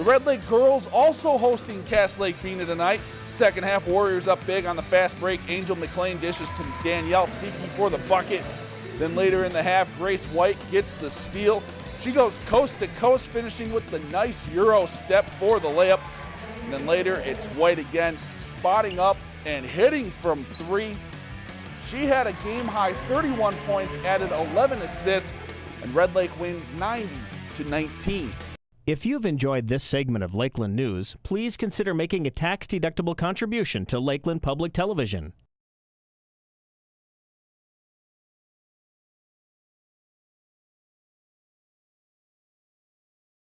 The Red Lake girls also hosting Cass Lake Bena tonight. Second half, Warriors up big on the fast break. Angel McLean dishes to Danielle Seeky for the bucket. Then later in the half, Grace White gets the steal. She goes coast to coast, finishing with the nice Euro step for the layup. And then later, it's White again, spotting up and hitting from three. She had a game high 31 points, added 11 assists, and Red Lake wins 90 to 19. If you've enjoyed this segment of Lakeland News, please consider making a tax-deductible contribution to Lakeland Public Television.